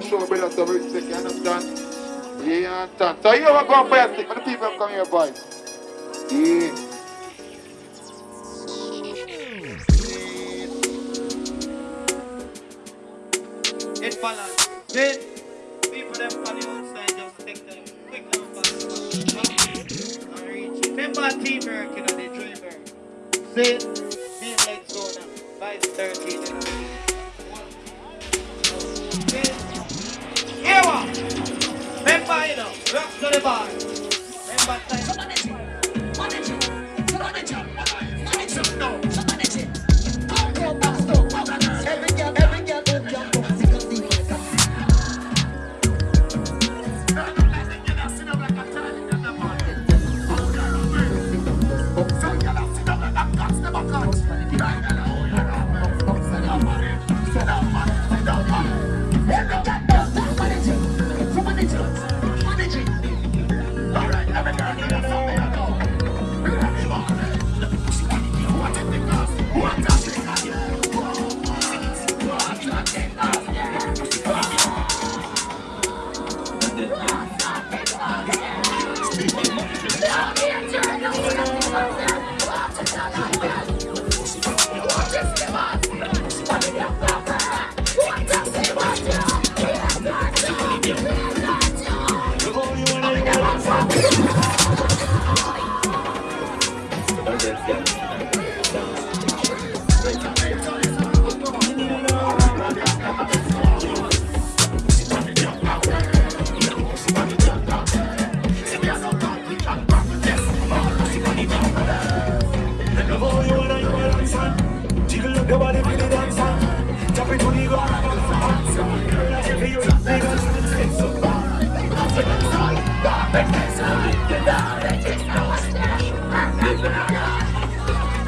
and show brother some respect, you understand? Yeah, understand? So you are going for your stick, but the people come here, boy. Yeah. It balance. Then, people them from the outside just take them quick and fast. And. Remember teamwork, you know, the dreamer. See? Being like Zona. Vice 13, you know.